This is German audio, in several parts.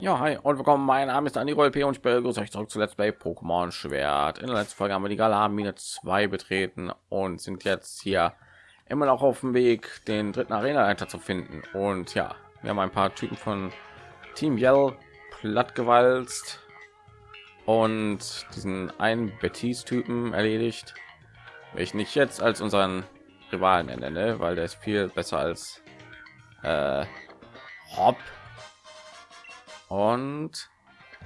Ja, hi und willkommen. Mein Name ist Andy P. und ich begrüße euch zurück zu Let's Play Pokémon Schwert. In der letzten Folge haben wir die Galar-Mine 2 betreten und sind jetzt hier immer noch auf dem Weg, den dritten Arena-Leiter zu finden. Und ja, wir haben ein paar Typen von Team Yell plattgewalzt und diesen einen Betis-Typen erledigt, welchen ich jetzt als unseren Rivalen nenne, weil der ist viel besser als äh, Hop und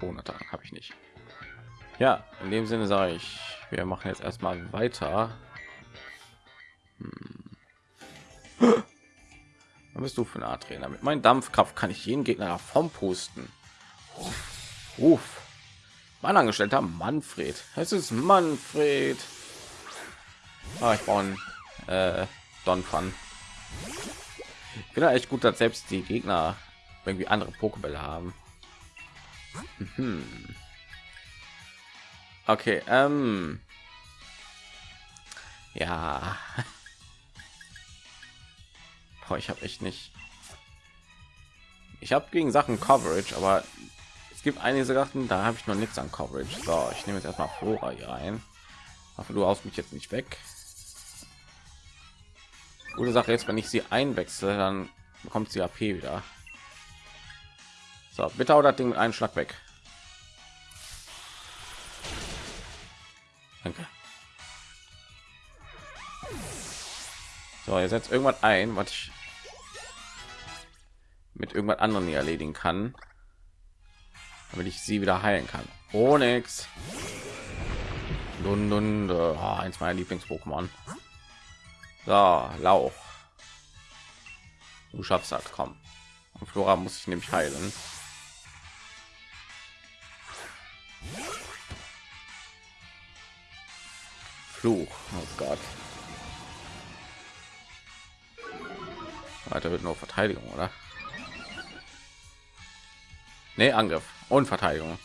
Monate habe ich nicht. Ja, in dem Sinne sage ich, wir machen jetzt erstmal weiter. Hm. Was bist du für eine Art Trainer? Mit meinem Dampfkraft kann ich jeden Gegner davon pusten. Uff. Mein Angestellter Manfred. Es ist Manfred. Ah, ich brauche äh, Don Fun. Ich bin echt gut, dass selbst die Gegner irgendwie andere Pokébälle haben. Mhm. Okay, ähm. Ja. Boah, ich habe echt nicht. Ich habe gegen Sachen Coverage, aber es gibt einige Sachen, da habe ich noch nichts an Coverage. So, ich nehme jetzt erstmal Flora hier ein. Hoffe, du aus mich jetzt nicht weg. Gute Sache jetzt, wenn ich sie einwechsel, dann bekommt sie AP wieder. So, bitte oder Ding mit einem Schlag weg. Danke. So, ihr setzt irgendwas ein, was ich mit irgendwas anderen hier erledigen kann, damit ich sie wieder heilen kann. Oh nix. Lund, oh, eins meiner Lieblings-Pokémon. So, Lauch. Du schaffst das, komm. Und Flora muss ich nämlich heilen. Fluch. Oh Gott. Weiter wird nur Verteidigung, oder? Nee, Angriff und Verteidigung.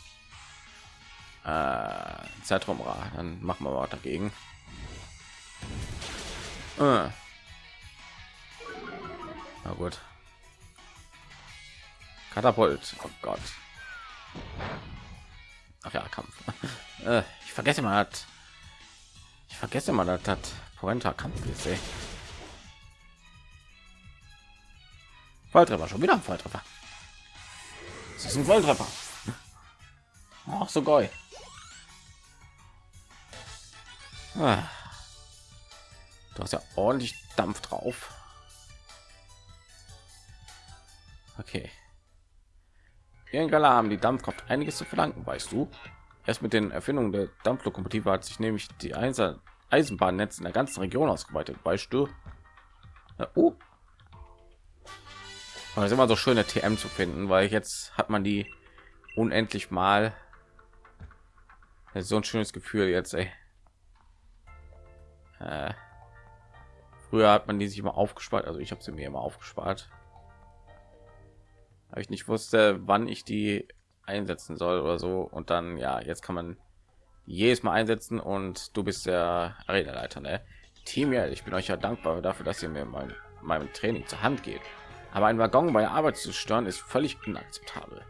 Äh, Zeitraumra. Dann machen wir mal dagegen. Äh. Na gut. Katapult. Oh Gott. Ach ja, Kampf. Äh, ich vergesse mal, ich vergesse mal, dass das Poenta Kampf ist. Volltreffer, schon wieder ein Volltreffer. Das ist ein Volltreffer. Ach so geil. Ah. Du hast ja ordentlich Dampf drauf. Okay. Gala haben die Dampfkraft einiges zu verdanken, weißt du? Erst mit den Erfindungen der Dampflokomotive hat sich nämlich die Eisenbahnnetz in der ganzen Region ausgeweitet, weißt du? Ja, oh. Es ist immer so schöne TM zu finden, weil jetzt hat man die unendlich mal. So ein schönes Gefühl jetzt, ey. Äh, früher hat man die sich immer aufgespart, also ich habe sie mir immer aufgespart weil ich nicht wusste, wann ich die einsetzen soll oder so. Und dann, ja, jetzt kann man jedes Mal einsetzen und du bist der Arena-Leiter, ne? Team, ja, ich bin euch ja dankbar dafür, dass ihr mir mein, meinem Training zur Hand geht. Aber ein Waggon bei der Arbeit zu stören ist völlig inakzeptabel.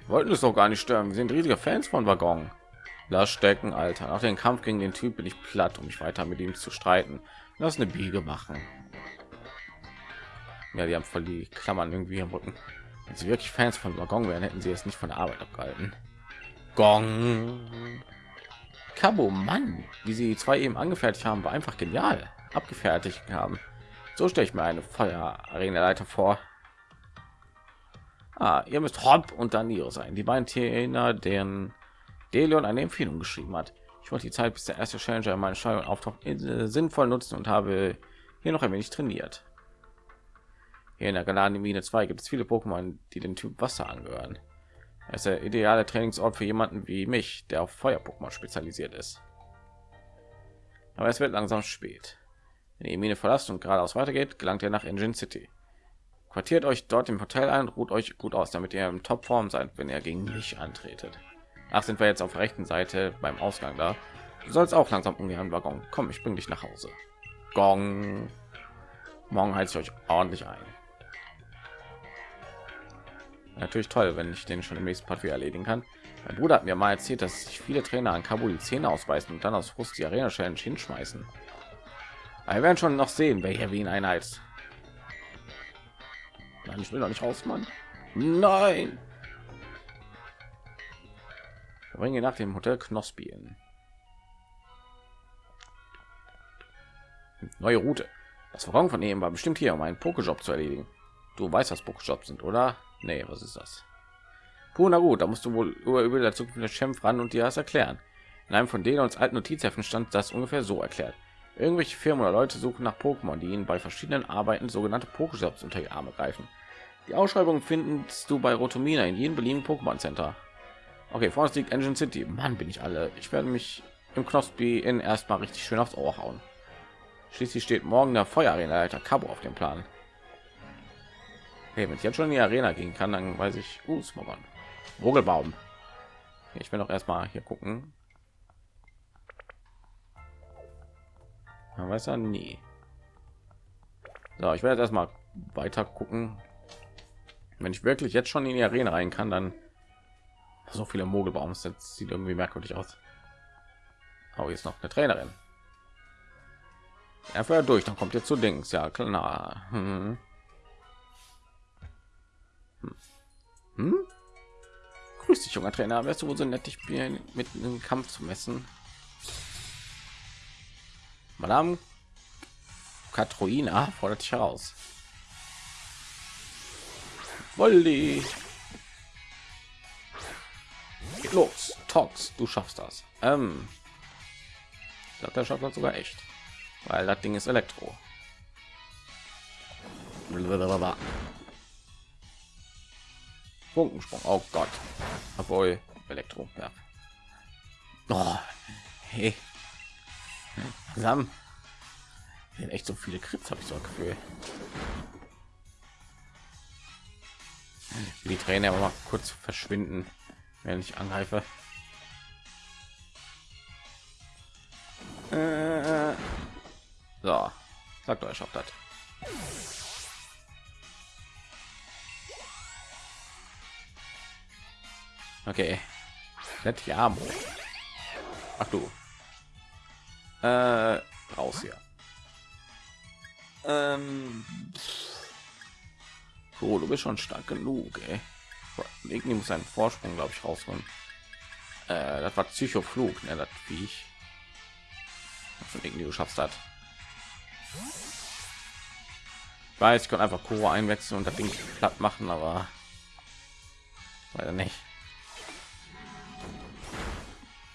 Wir wollten es doch gar nicht stören. Wir sind riesige Fans von Waggon. Lass stecken, Alter. Nach dem Kampf gegen den Typ bin ich platt, um mich weiter mit ihm zu streiten. Lass eine Biege machen. Ja, die haben voll die Klammern irgendwie am Rücken. Wenn sie wirklich Fans von Waggon wären, hätten sie es nicht von der Arbeit abgehalten. Gong. Cabo, Mann, wie sie zwei eben angefertigt haben, war einfach genial. Abgefertigt haben. So stelle ich mir eine Feuer-Arena-Leiter vor. Ah, ihr müsst Hop und Danilo sein. Die beiden Trainer, deren Delion eine Empfehlung geschrieben hat. Ich wollte die Zeit, bis der erste Challenger in meine Steuerung auftaucht, sinnvoll nutzen und habe hier noch ein wenig trainiert. Hier in der geladenen Mine 2 gibt es viele Pokémon, die dem Typ Wasser angehören. Er ist der ideale Trainingsort für jemanden wie mich, der auf Feuer-Pokémon spezialisiert ist. Aber es wird langsam spät. Wenn ihr die Mine verlasst und geradeaus weitergeht, gelangt ihr nach Engine City. Quartiert euch dort im Hotel ein, ruht euch gut aus, damit ihr in Topform seid, wenn ihr gegen mich antretet. Ach, sind wir jetzt auf der rechten Seite beim Ausgang da. Du sollst auch langsam ungern Waggon. Komm, ich bring dich nach Hause. Gong. Morgen heizt euch ordentlich ein. Natürlich toll, wenn ich den schon im nächsten Part wieder erledigen kann. Mein Bruder hat mir mal erzählt, dass sich viele Trainer an Kabul die Zähne ausbeißen und dann aus Frust die Arena Challenge hinschmeißen. Wir werden schon noch sehen, wer hier wie ihn einheizt. Nein, ich will doch nicht raus, Mann. Nein. Wir bringen nach dem Hotel Knospi in. Neue Route. Das Wagen von ihm war bestimmt hier, um einen Pokejob zu erledigen. Du weißt, was Pokejobs sind, oder? Nee, was ist das? Puh, na gut, da musst du wohl über, über der Zukunft des Chef ran und dir das erklären. In einem von denen uns alten Notizheften stand das ungefähr so erklärt. Irgendwelche Firmen oder Leute suchen nach Pokémon, die ihnen bei verschiedenen Arbeiten sogenannte Pokejobs unter die Arme greifen. Die Ausschreibung findest du bei Rotomina in jedem beliebigen Pokémon Center. Okay, vor uns liegt Engine City. Mann, bin ich alle. Ich werde mich im Knospi in erstmal richtig schön aufs Ohr hauen. Schließlich steht morgen der Feuerarena-Leiter Cabo auf dem Plan. Okay, wenn ich jetzt schon in die Arena gehen kann, dann weiß ich, uh, Smogon. Vogelbaum. Ich will noch erstmal hier gucken. Man weiß ja nie. So, ich werde erstmal weiter gucken. Wenn ich wirklich jetzt schon in die Arena rein kann, dann so viele Mogelbaums, das sieht irgendwie merkwürdig aus. Aber jetzt noch eine Trainerin. Er fährt durch, dann kommt jetzt zu Dings, ja klar. Hm. Hm? Grüß dich, junger Trainer. Wärst du wohl so nett, dich mit einem Kampf zu messen? Madame Katroina fordert dich heraus. Wolli. Geht los, Tox, du schaffst das. Ähm, ich glaube, der schafft das sogar echt, weil das Ding ist Elektro. Funkensprung. Oh Gott. Obwohl Elektro. Ja. Oh, hey. Sam. Echt so viele Krips habe ich so ein Gefühl. Die Tränen aber mal kurz verschwinden, wenn ich angreife. Äh, so, sagt euch, schafft das. Okay. Ja. Ach du. Äh, raus hier. Ähm. So, du bist schon stark genug, ey. Irgendwie muss einen Vorsprung, glaube ich, rausholen. Äh, das war Psychoflug, ne, das wie ich. Von irgendwie du schaffst das. Ich weiß, ich kann einfach Kuro einwechseln und das Ding platt machen, aber leider nicht.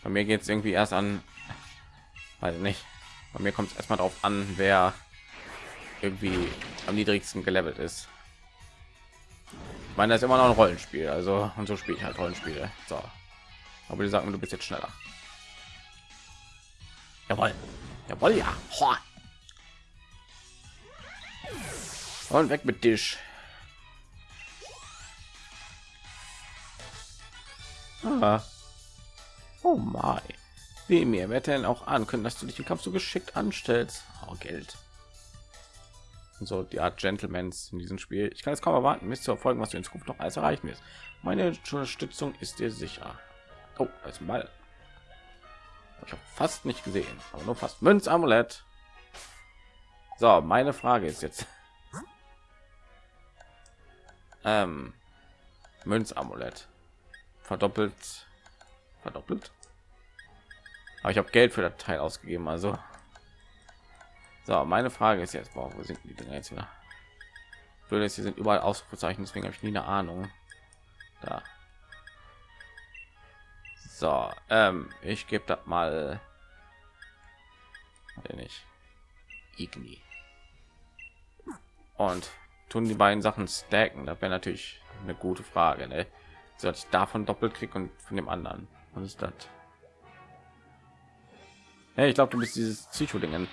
Bei mir geht es irgendwie erst an, weiß nicht. Bei mir kommt es erstmal darauf an, wer irgendwie am niedrigsten gelevelt ist. Ich meine, das ist immer noch ein Rollenspiel, also und so spiele ich halt Rollenspiele. So, aber die sagen, du bist jetzt schneller. Jawohl, jawohl, ja. Und weg mit dich. Ah. Oh mein. Wie mir wird denn auch an können, dass du dich im Kampf so geschickt anstellst. Oh, Geld. Und so die Art Gentlemans in diesem Spiel. Ich kann es kaum erwarten, mich zu verfolgen, was du in Zukunft noch alles erreichen wirst. Meine Unterstützung ist dir sicher. Oh, als mal. Ich habe fast nicht gesehen, aber nur fast Münz Amulett. So, meine Frage ist jetzt. Ähm, Münz Amulett verdoppelt verdoppelt. Aber ich habe geld für das teil ausgegeben also. So meine frage ist jetzt wo sind die Dinger jetzt wieder? Würde sie sind überall ausgezeichnet deswegen habe ich nie eine ahnung. Da. So ähm, ich gebe das mal. Nicht. Igni. und tun die beiden sachen stacken das wäre natürlich eine gute frage ne? sollte ich davon doppelt krieg und von dem anderen was ist das? Hey, ich glaube, du bist dieses Psycho-Dingen,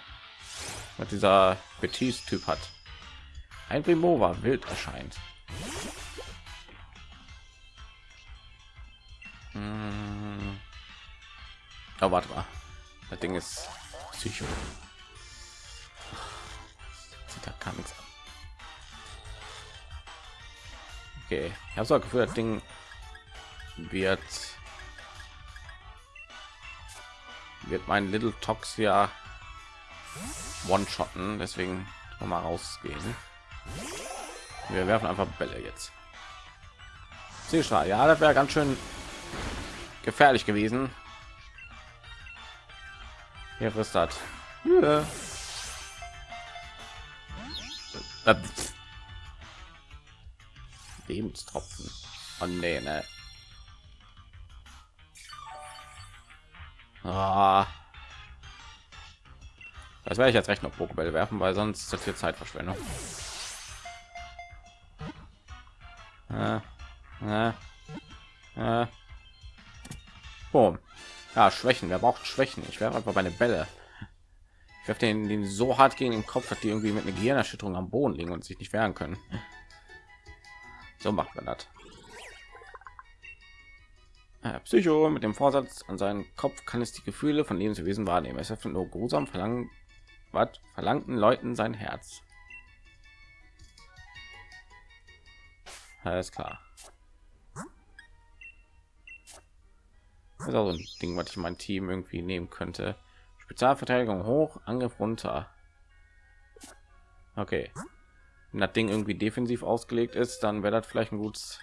was dieser Betis-Typ hat. Ein Primova wild erscheint. Hm. Oh, warte mal. Das Ding ist Psycho. Sieht da gar nichts an. Okay, ich habe so Gefühl, das Ding wird wird mein Little Tox ja one-shotten, deswegen mal rausgehen. Wir werfen einfach Bälle jetzt. Seestrahl, ja, das wäre ganz schön gefährlich gewesen. Hier ist das. Ja. Lebenstropfen. Oh nee, ne. Ah. Das werde ich jetzt recht noch Pokébälle werfen, weil sonst ist das hier Zeitverschwendung. Äh, äh, äh. Ja, Schwächen. Wer braucht Schwächen? Ich werfe einfach meine Bälle. Ich werfe den, den so hart gegen den Kopf, dass die irgendwie mit einer Gehirnerschütterung am Boden liegen und sich nicht wehren können. So macht man das. Äh, Psycho mit dem Vorsatz an seinen Kopf kann es die Gefühle von Lebenswesen wahrnehmen. Es öffnet nur grusam verlangen, was verlangten Leuten sein Herz. Alles klar. Das ist auch so ein Ding, was ich mein Team irgendwie nehmen könnte. Spezialverteidigung hoch, Angriff runter. Okay. Wenn das Ding irgendwie defensiv ausgelegt ist, dann wäre das vielleicht ein gutes,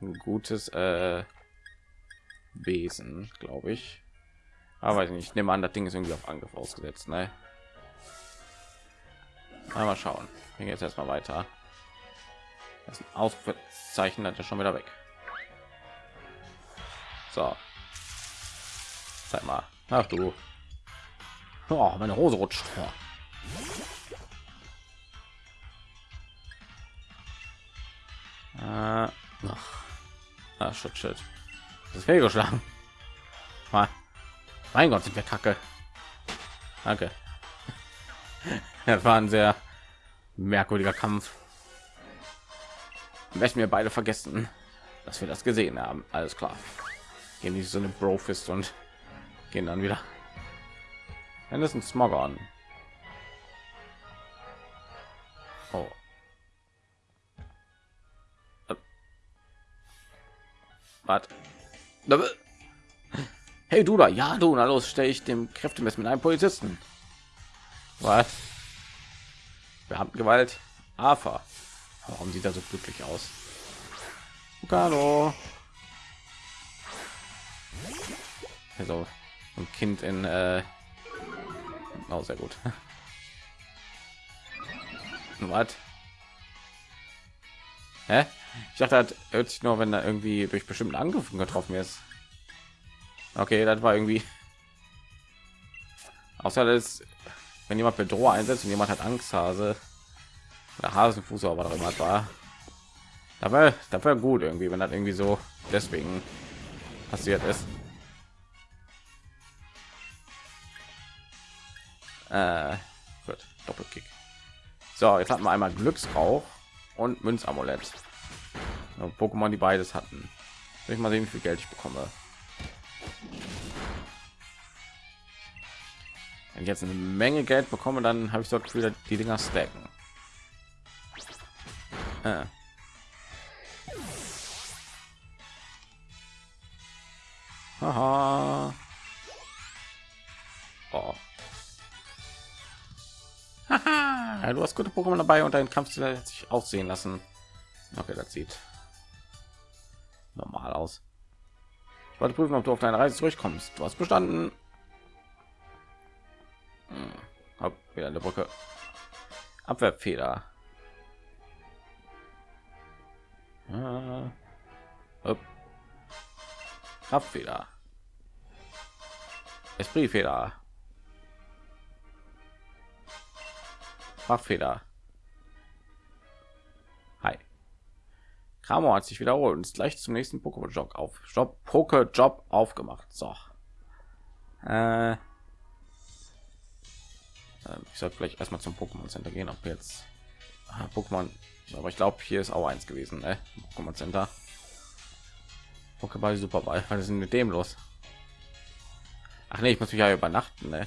ein gutes äh, Wesen, glaube ich. Aber ich nicht. nehme an, das Ding ist irgendwie auf Angriff ausgesetzt. Ne? Mal schauen. Ich jetzt erstmal weiter. Das Ausrufezeichen hat er schon wieder weg. So. Zeig mal. Ach du. Oh, meine Hose rutscht. Oh. Äh, ah, shit, shit. Das ist fehlgeschlagen. Mal. Mein Gott, sind wir kacke. Danke. Das war ein sehr merkwürdiger Kampf. Möchten wir beide vergessen, dass wir das gesehen haben. Alles klar. Gehen nicht so eine Brofist und gehen dann wieder. Wenn es ein Smog an. Oh. Was? Hey du da, ja du, na los, stelle ich dem Kräftemessen mit einem Polizisten. Was? Beamtengewalt. AFA. Warum sieht er so glücklich aus? Hallo. Also ein Kind in äh oh, sehr gut. Was? Hä? Ich dachte, das hört sich nur, wenn er irgendwie durch bestimmten Angriffen getroffen ist. Okay, das war irgendwie. Außer das, wenn jemand Bedrohung einsetzt und jemand hat Angsthase oder Hasenfuß, aber was immer war. Da war, da war gut irgendwie, wenn das irgendwie so deswegen passiert ist. Äh, gut, Doppelkick. So, jetzt hatten wir einmal Glücksrauch und Münzamulett. Pokémon, die beides hatten. Soll ich mal sehen, wie viel Geld ich bekomme. Wenn ich jetzt eine Menge Geld bekomme, dann habe ich dort wieder die Dinger stacken. Äh. Haha. Oh. Ja, du hast gute Pokémon dabei und dein Kampf hat sich aussehen lassen. Okay, das sieht normal aus. Ich wollte prüfen, ob du auf deine Reise zurückkommst. Du hast bestanden. Hm. Hab wieder eine Brücke. Abwehrfeder. Ah. Kraftfeder. Espritfeder. Fachfeder. Hi. Kramo hat sich wiederholt und ist gleich zum nächsten Pokémon Job auf Job Poké Job aufgemacht. So. Äh, ähm, ich sollte vielleicht erstmal zum Pokémon Center gehen, ob jetzt ah, Pokémon, aber ich glaube, hier ist auch eins gewesen, ne? Pokémon Center. Pokéball Superball, was ist denn mit dem los? Ach nee, ich muss mich ja übernachten, ne?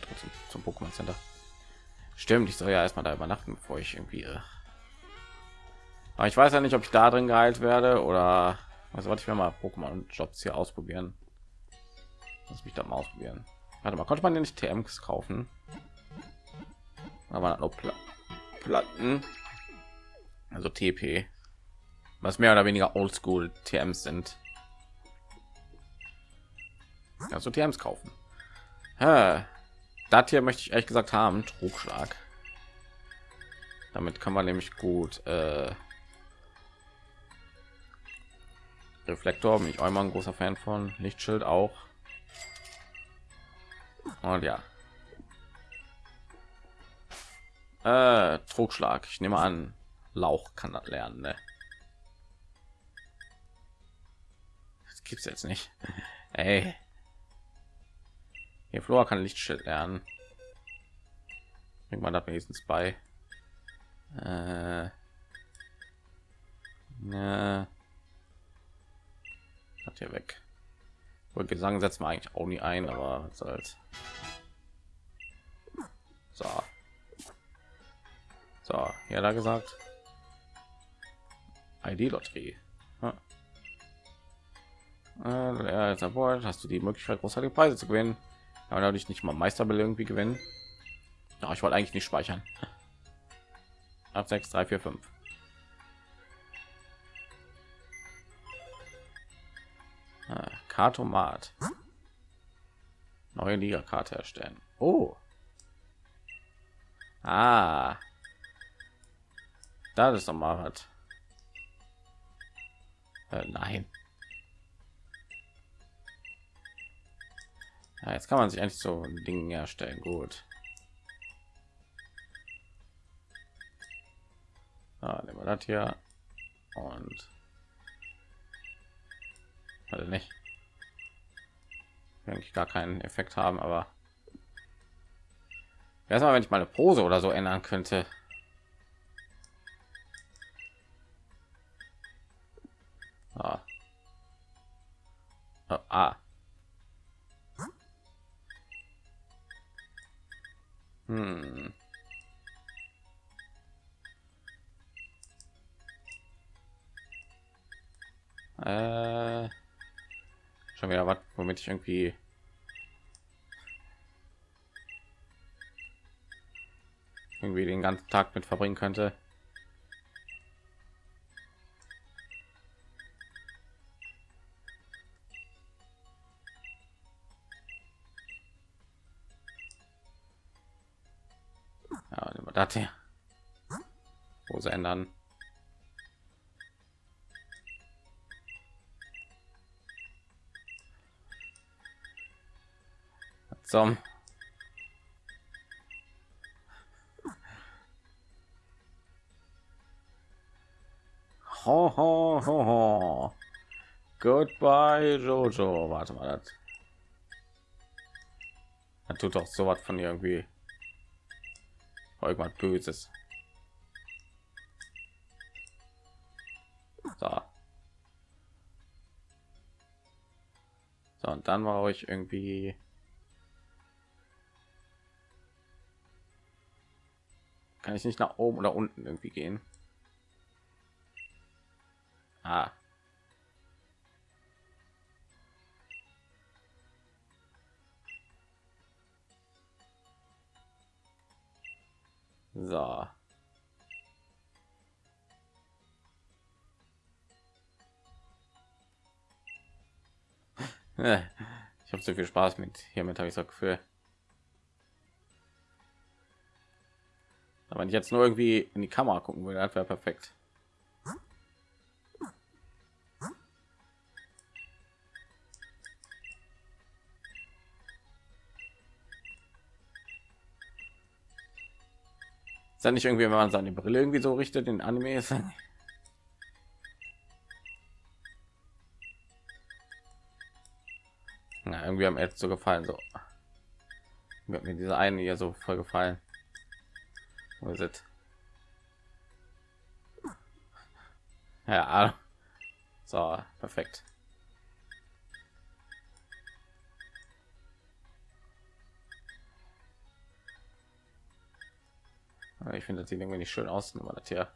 Trotzdem zum Pokémon Center. Stimmt, ich soll ja erstmal da übernachten, bevor ich irgendwie. Äh Aber ich weiß ja nicht, ob ich da drin geheilt werde oder also was ich mir mal Pokémon Jobs hier ausprobieren. Lass mich da mal ausprobieren. Warte mal, konnte man ja nicht TMs kaufen? Aber nur Pla Platten, also TP, was mehr oder weniger Oldschool TMs sind. Also TMs kaufen. Ha, das hier möchte ich ehrlich gesagt haben, Trugschlag. Damit kann man nämlich gut äh, Reflektor bin ich auch immer ein großer Fan von. Lichtschild auch. Und ja. Äh, Trugschlag. Ich nehme an, Lauch kann das lernen. Ne? Das gibt's jetzt nicht. Ey. Hier Flora kann Lichtschild lernen. Irgendwann hat wenigstens bei. Äh, ne. Hat hier weg. Und gesang setzen wir eigentlich auch nie ein aber als so. So ja da gesagt. Id lotterie ja. äh, hast du die möglichkeit großartige preise zu gewinnen aber dadurch nicht mal meisterbälle irgendwie gewinnen ja, ich wollte eigentlich nicht speichern ab 6 3 4 5 Kartomat. Neue Liga-Karte erstellen. Oh. Ah. Da ist noch mal was. Äh, nein. Ja, jetzt kann man sich eigentlich so ein Ding herstellen. Gut. Ah, nehmen wir das hier und also nicht eigentlich gar keinen Effekt haben, aber erstmal, wenn ich meine Pose oder so ändern könnte. Womit ich irgendwie irgendwie den ganzen tag mit verbringen könnte. Ja, das hier Hose ändern zum ho, ho, ho, ho. Goodbye, Jojo. Warte mal, das. Er tut doch so was von irgendwie irgendwas Böses. So. So, und dann war ich irgendwie Kann ich nicht nach oben oder unten irgendwie gehen? Ah. So. Ich habe so viel Spaß mit hiermit habe ich so Gefühl. Wenn ich jetzt nur irgendwie in die Kamera gucken würde, das wäre perfekt. Ist ja nicht irgendwie, wenn man seine Brille irgendwie so richtet, in Anime ist. Na, irgendwie am jetzt so gefallen so. Mir diese eine hier so voll gefallen. Wo ist? Ja, so perfekt. Ich finde, das sieht irgendwie nicht schön aus, aber das hier.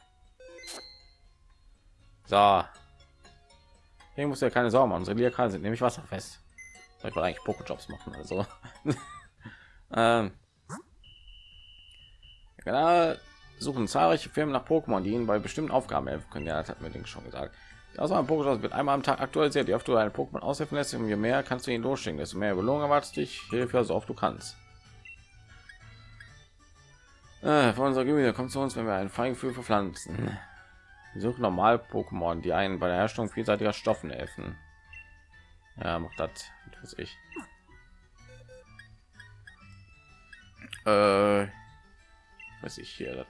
So. Hier muss ja keine Sorgen machen. Unsere Liakan sind nämlich wasserfest. Ich wollte eigentlich Pokejobs machen, also. ähm. Genau, suchen zahlreiche Firmen nach Pokémon, die ihnen bei bestimmten Aufgaben helfen können. Ja, das hat mir schon gesagt. Also ein wird einmal am Tag aktualisiert. Je öfter du eine Pokémon aushelfen lässt, je mehr kannst du ihn losschicken. Desto mehr Belohnung erwartet dich. Hilfe so oft du kannst. Äh, von unserer Gemüse kommt zu uns, wenn wir ein Feingefühl für Pflanzen. Wir suchen normal Pokémon, die einen bei der Herstellung vielseitiger Stoffen helfen. Ja, macht das, was ich. Äh, was ich hier.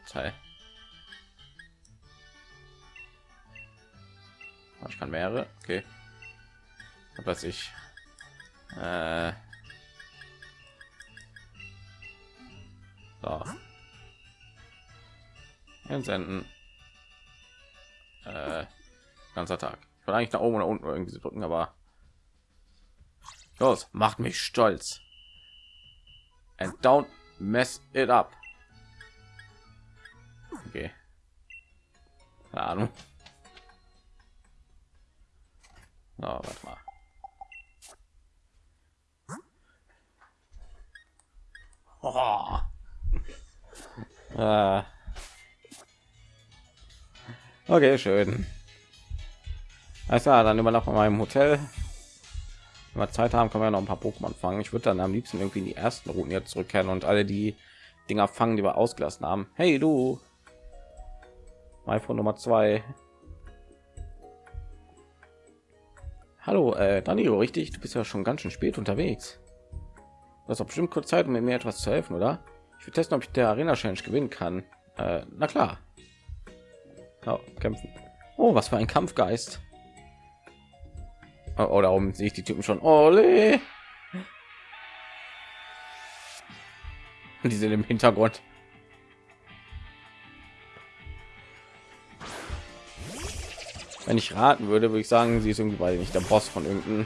Oh, ich kann mehrere. Okay. Was ich. Äh, so. Entsenden. Äh, ganzer Tag. Ich will eigentlich nach oben oder unten irgendwie drücken, aber los, macht mich stolz. And don't mess it up. Okay. Keine Ahnung. Oh, warte mal. Oh. Äh. Okay, schön. Also dann immer noch in meinem Hotel. Wenn wir Zeit haben, können wir noch ein paar Pokémon fangen. Ich würde dann am liebsten irgendwie in die ersten Routen jetzt zurückkehren und alle die Dinger fangen, die wir ausgelassen haben. Hey du, iPhone Nummer zwei. Hallo, äh, Danilo, richtig? Du bist ja schon ganz schön spät unterwegs. Du hast bestimmt kurz Zeit, um mir etwas zu helfen, oder? Ich will testen, ob ich der Arena Challenge gewinnen kann. Äh, na klar. Oh, kämpfen. Oh, was für ein Kampfgeist. Oh, oh darum sehe ich die Typen schon. Ole. Die sind im Hintergrund. Wenn ich raten würde, würde ich sagen, sie ist irgendwie weil nicht der Boss von irgendeiner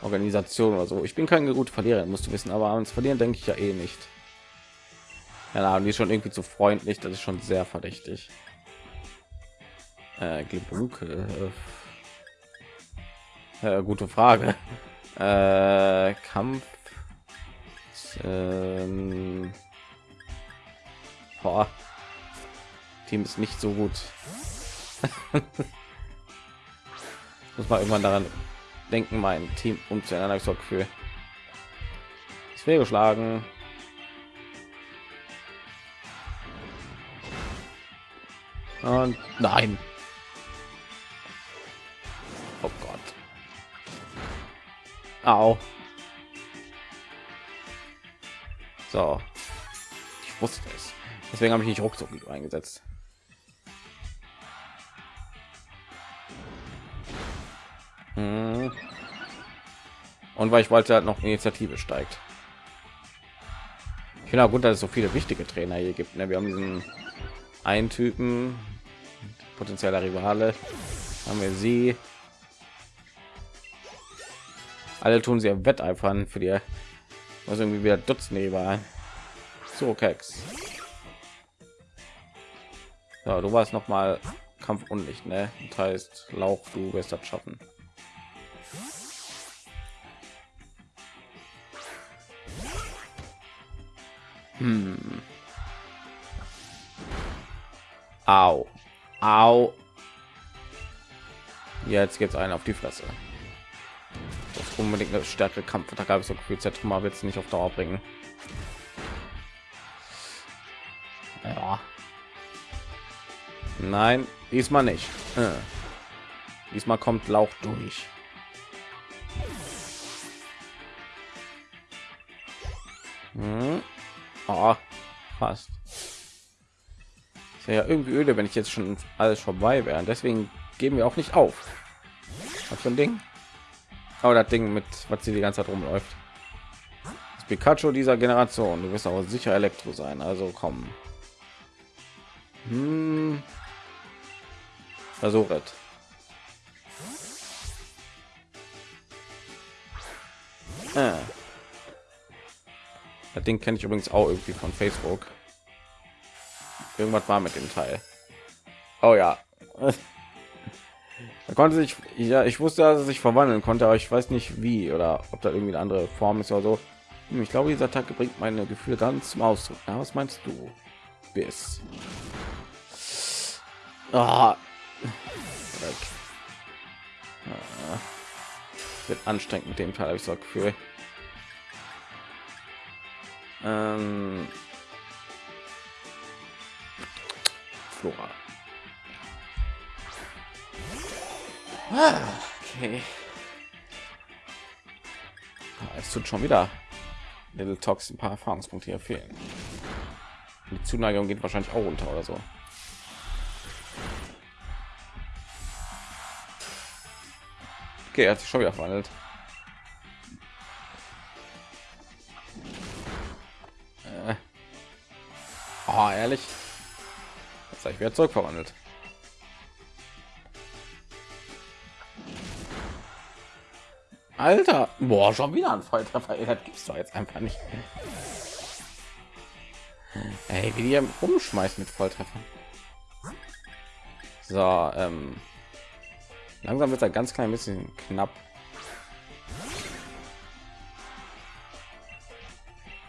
Organisation oder so. Ich bin kein gut Verlierer, musst du wissen, aber ans Verlieren denke ich ja eh nicht. Ja, die ist schon irgendwie zu freundlich, das ist schon sehr verdächtig. Äh, äh, äh, gute Frage. Äh, Kampf. Ähm, boah. Team ist nicht so gut. Muss man irgendwann daran denken, mein Team umzuändern. so Gefühl. Es wäre geschlagen. Und nein. Oh Gott. Au. So. Ich wusste es. Deswegen habe ich nicht ruckzuck eingesetzt. Und weil ich wollte halt noch Initiative steigt. Ich finde auch gut, dass es so viele wichtige Trainer hier gibt. Ne? Wir haben diesen einen Typen, potenzieller Rivale, haben wir sie. Alle tun sie wetteifern für die, was irgendwie wieder Dutzende war. So Keks. Ja, du warst noch mal Kampf unlicht, ne? Das heißt, Lauch, du wirst das schaffen. Hm. Au. Au. Jetzt geht's einen auf die Fresse. Das unbedingt eine stärkere Kampf. Da gab es so viel Zentrum, wird es nicht auf Dauer bringen. Ja. Nein, diesmal nicht. Äh. Diesmal kommt Lauch durch. Fast. ja irgendwie öde, wenn ich jetzt schon alles vorbei wäre. Deswegen geben wir auch nicht auf. Was für ein Ding? Aber das Ding mit was sie die ganze Zeit rumläuft. Das Pikachu dieser Generation. Du wirst auch sicher Elektro sein. Also komm. Hm. Versuchet. Ah. Das Ding kenne ich übrigens auch irgendwie von Facebook. Irgendwas war mit dem Teil. Oh ja, Er konnte sich, ja, ich wusste, dass er sich verwandeln konnte, aber ich weiß nicht wie oder ob da irgendwie eine andere Form ist oder so. Hm, ich glaube, dieser Attacke bringt meine Gefühle ganz zum Ausdruck. Ja, was meinst du? Bis. Ah. Ah. Wird anstrengend mit dem Teil, habe ich so Gefühl. Ähm. Flora. Ah, okay. Ah, es tut schon wieder Little Talks ein paar Erfahrungspunkte hier fehlen. Die Zuneigung geht wahrscheinlich auch runter oder so. Okay, er hat sich schon wieder verwandelt. Oh, ehrlich. Jetzt habe ich wieder zurück verwandelt. Alter, boah, schon wieder ein Volltreffer. Das gibt's doch jetzt einfach nicht. Ey, wie die rumschmeißt mit Volltreffern. So, ähm, langsam wird er ganz klein bisschen knapp.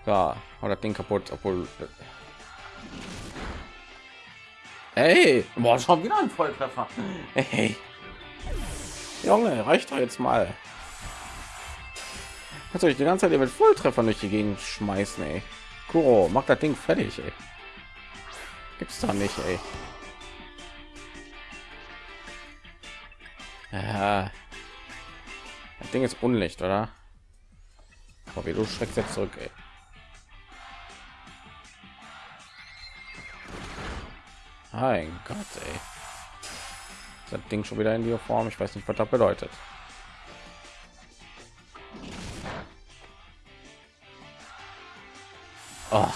Ja, oder das Ding kaputt, obwohl. Hey, boah, schon wieder ein Volltreffer. Hey, Junge, reicht doch jetzt mal. Kannst du die ganze Zeit mit Volltreffer durch die Gegend schmeißen, ey. Kuro, mach das Ding fertig, ey. Gibt's doch nicht, ey. Ja. Das Ding ist Unlicht, oder? Aber wie du schreckst jetzt zurück, ey. Mein Gott, ey. Das Ding schon wieder in die Form. Ich weiß nicht, was das bedeutet. Oh.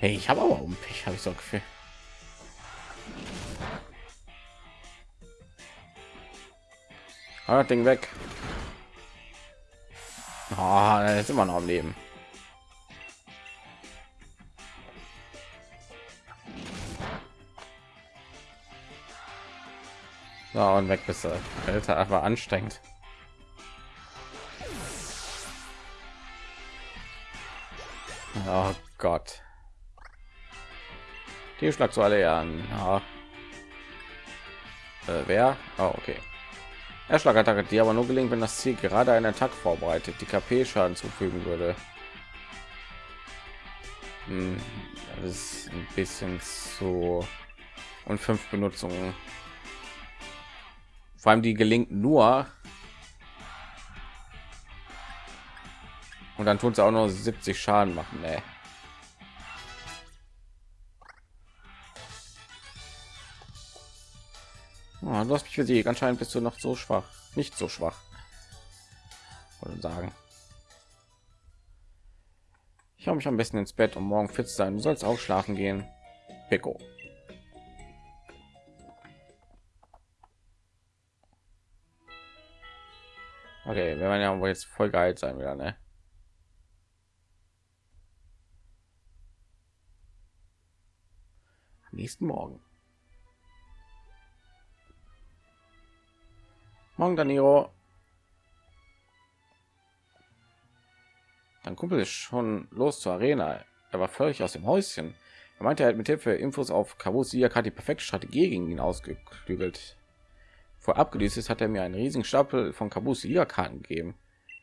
Hey, ich habe aber um Pech, habe ich so Gefühl. Ah, Ding weg. Oh, ist immer noch am Leben. So, und weg bist du. Alter, aber anstrengend. Oh Gott. Die schlag so alle an. Ja. Äh, wer? Oh, okay. Erschlagattacke, die aber nur gelingt, wenn das Ziel gerade einen Attack vorbereitet, die KP-Schaden zufügen würde. Hm, das ist ein bisschen so und fünf Benutzungen. Vor allem die gelingt nur, Und dann tut es auch nur 70 Schaden machen. Nee. Oh, du hast mich besiegt. Anscheinend bist du noch so schwach. Nicht so schwach. Wollte sagen. Ich habe mich am besten ins Bett, um morgen fit sein. Du sollst auch schlafen gehen. Pico. Okay, wir werden ja wohl jetzt voll geil sein wieder, ne? nächsten Morgen. Morgen, Daniro. Dein Kumpel ist schon los zur Arena. Er war völlig aus dem Häuschen. Er meinte, er hat mit Hilfe Infos auf Kabus Siak die perfekte Strategie gegen ihn ausgeklügelt. Vor abgelöst ist, hat er mir einen riesigen Stapel von Kabus Karten gegeben.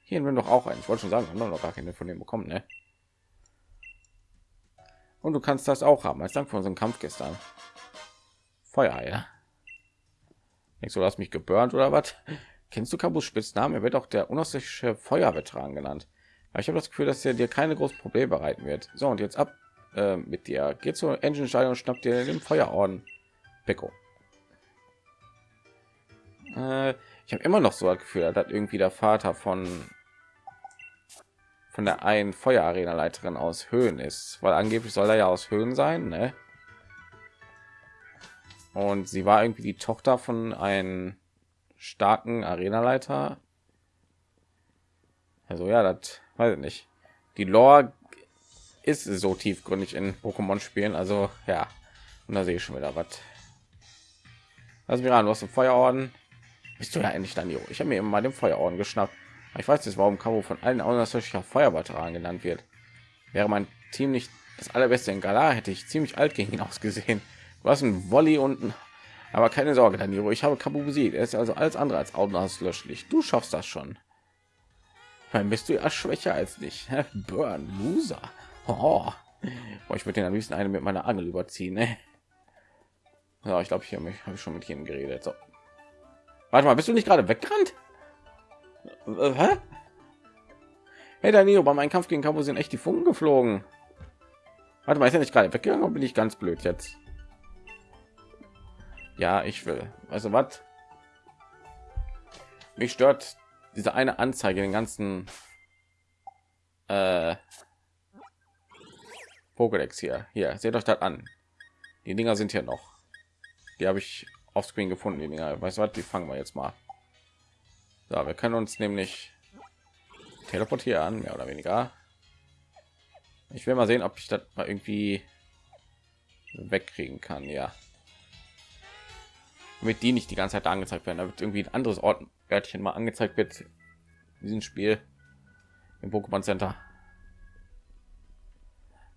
Hier will doch auch einen. Ich wollte schon sagen, haben noch gar keine von dem bekommen, ne? Und du kannst das auch haben, als Dank für unseren Kampf gestern. Feuer, ja. Du, du hast mich geburnt oder was? Kennst du Kabus Spitznamen? Er wird auch der unaussichtsche Feuerveteran genannt. Aber ich habe das Gefühl, dass er dir keine großen Probleme bereiten wird. So, und jetzt ab äh, mit dir. Geht zur Engine Stadion und schnappt dir den Feuerorden. Beko. Äh, ich habe immer noch so das Gefühl, dass irgendwie der Vater von von der einen Feuerarena Leiterin aus Höhen ist, weil angeblich soll er ja aus Höhen sein, ne? Und sie war irgendwie die Tochter von einem starken Arenaleiter. Also ja, das weiß ich nicht. Die Lore ist so tiefgründig in Pokémon spielen, also ja, Und da sehe ich schon wieder was. Also wir du hast einen Feuerorden. Bist du ja endlich dann Ich habe mir immer mal den Feuerorden geschnappt. Ich weiß jetzt, warum Cabo von allen außerordentlicher Feuerwehrveteran genannt wird. Wäre mein Team nicht das allerbeste in Gala, hätte ich ziemlich alt gegen ihn ausgesehen. Du hast ein Volley unten, aber keine Sorge, Danilo. Ich habe Cabo besiegt. Er ist also alles andere als augenauslöschlich. Du schaffst das schon. Dann bist du ja schwächer als dich. Burn, Loser. Oh. ich würde den am liebsten eine mit meiner Angel überziehen. Ne? Ja, ich glaube, ich habe ich schon mit ihnen geredet. So. Warte mal, bist du nicht gerade weggerannt? Äh, hä? Hey Danilo, bei meinem Kampf gegen Cabo sind echt die Funken geflogen. Warte mal, ist ja nicht gerade weggegangen oder bin ich ganz blöd jetzt? Ja, ich will. Also was? Mich stört diese eine Anzeige den ganzen äh, Pokédex hier. Hier, seht euch das an. Die Dinger sind hier noch. Die habe ich auf Screen gefunden. Die Dinger. Weißt du was? Die fangen wir jetzt mal. So, wir können uns nämlich teleportieren, mehr oder weniger. Ich will mal sehen, ob ich das mal irgendwie wegkriegen kann. Ja, mit die nicht die ganze Zeit angezeigt werden. Da wird irgendwie ein anderes Ort Örtchen mal angezeigt wird. In diesem Spiel im Pokémon Center.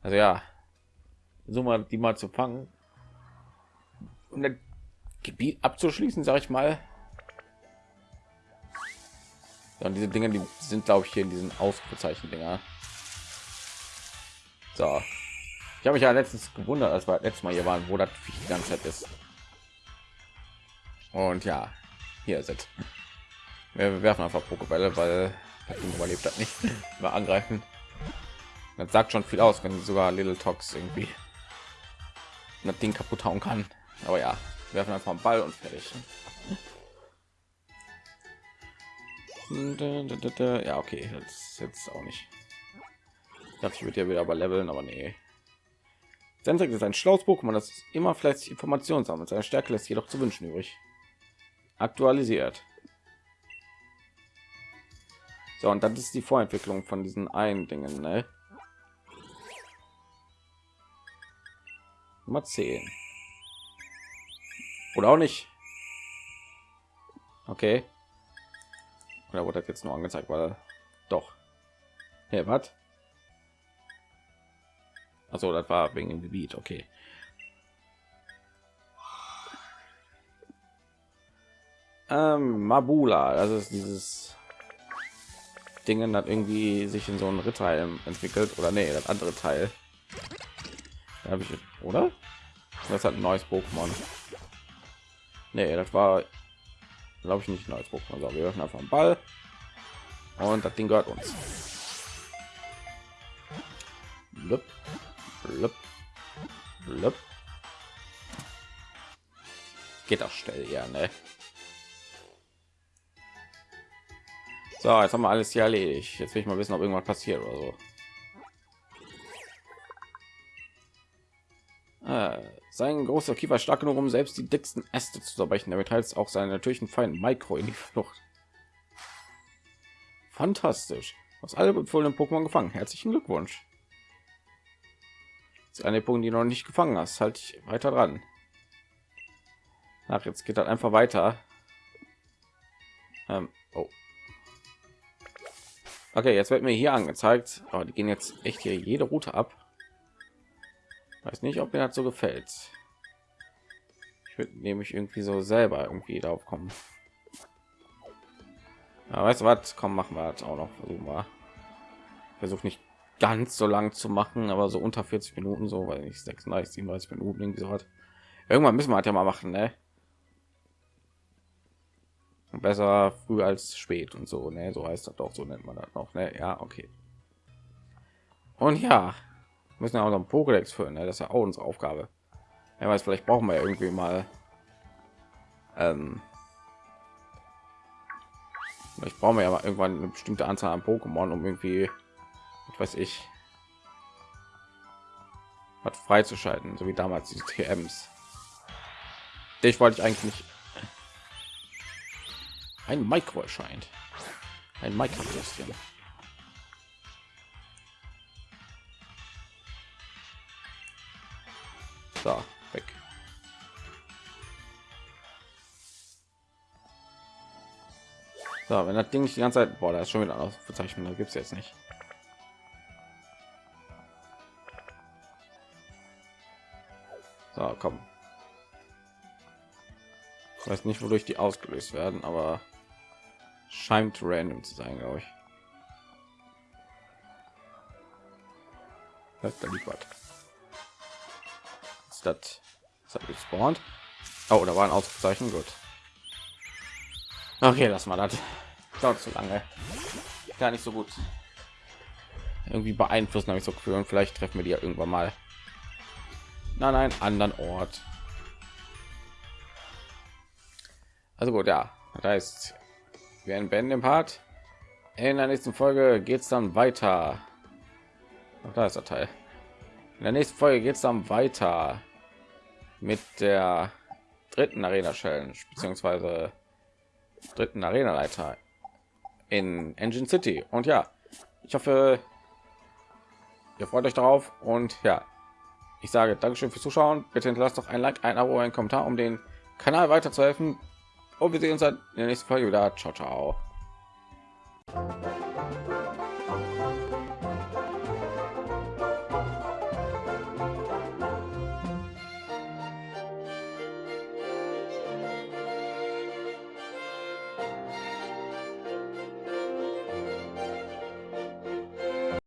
Also ja, so mal die mal zu fangen und das Gebiet abzuschließen, sage ich mal. Ja, und diese Dinge, die sind glaube ich hier in diesen Ausrufezeichen Dinger. So, ich habe mich ja letztens gewundert, als wir letztes Mal hier waren, wo das die ganze Zeit ist. Und ja, hier sind. Wir werfen einfach Pokébälle, weil überlebt hat nicht. Mal angreifen. Das sagt schon viel aus, wenn sogar Little Tox irgendwie das Ding kaputt hauen kann. Aber ja, werfen einfach einen Ball und fertig. Ja, okay, jetzt jetzt auch nicht. Ich dachte, ich würde ja wieder aber leveln, aber nee. Sensek ist ein schlaues Pokémon, das immer fleißig Informationen sammelt. Seine Stärke lässt jedoch zu wünschen übrig aktualisiert. So, und das ist die Vorentwicklung von diesen einen Dingen, ne? Nummer 10. Oder auch nicht. Okay. Oder wurde das jetzt nur angezeigt, weil doch. Hey, was? Also, das war wegen dem Gebiet, okay. Ähm, Mabula, das ist dieses Ding, hat irgendwie sich in so einen Ritter entwickelt oder nee, das andere Teil. habe ich oder? Das hat ein neues Pokémon. Nee, das war glaube ich nicht ein neues Pokémon. So, wir öffnen einfach einen Ball und das Ding gehört uns. Blub, blub, blub. Geht auch schnell, ja, ne? So, jetzt haben wir alles hier erledigt. Jetzt will ich mal wissen, ob irgendwas passiert oder so. Sein großer Kiefer stark genug, um selbst die dicksten Äste zu zerbrechen. Damit heißt auch seinen natürlichen Feind Micro in die Flucht. Fantastisch. Aus alle empfohlenen Pokémon gefangen. Herzlichen Glückwunsch. Das ist eine Punkt, die noch nicht gefangen hast. Halt ich weiter dran. Ach, jetzt geht das einfach weiter. Ähm, oh. Okay, jetzt wird mir hier angezeigt, aber die gehen jetzt echt hier jede Route ab. Weiß nicht, ob mir das so gefällt. Ich würde nämlich irgendwie so selber irgendwie darauf kommen. Ja, weißt du was? Komm, machen wir das auch noch. Versuchen wir. Versuch nicht ganz so lang zu machen, aber so unter 40 Minuten, so weil ich 36, 37 Minuten irgendwie so hat. Irgendwann müssen wir halt ja mal machen, ne? besser früh als spät und so ne so heißt das doch so nennt man das noch ne ja okay und ja müssen ja auch noch einen Pokédex führen ne? das ist ja auch unsere Aufgabe ja weiß vielleicht brauchen wir ja irgendwie mal ähm, ich brauche ja mal irgendwann eine bestimmte Anzahl an Pokémon um irgendwie was weiß ich was freizuschalten so wie damals die TMs ich wollte ich eigentlich nicht ein Mikro erscheint. Ein Mikrobürstchen. So, weg. So, wenn das Ding nicht die ganze Zeit, boah, da ist schon wieder Auszeichnung, da gibt es jetzt nicht. So, komm. Ich weiß nicht, wodurch die ausgelöst werden, aber scheint random zu sein, glaube ich. Da liegt was. Ist das? Ist das gespawnt? Oh, da war ein Auszeichnung. Gut. Okay, lass mal das. Dauert zu lange. Gar nicht so gut. Irgendwie beeinflussen habe ich so Gefühl und vielleicht treffen wir die ja irgendwann mal an einen anderen Ort. Also gut, ja, das heißt, wir beenden den Part. In der nächsten Folge geht es dann weiter. Ach, da ist der Teil. In der nächsten Folge geht es dann weiter mit der dritten Arena Challenge beziehungsweise dritten Arena Leiter in Engine City. Und ja, ich hoffe, ihr freut euch darauf. Und ja, ich sage Dankeschön fürs Zuschauen. Bitte hinterlasst doch ein Like, ein Abo, ein Kommentar, um den Kanal weiterzuhelfen. Und wir sehen uns dann in der nächsten Folge wieder. Ciao, ciao.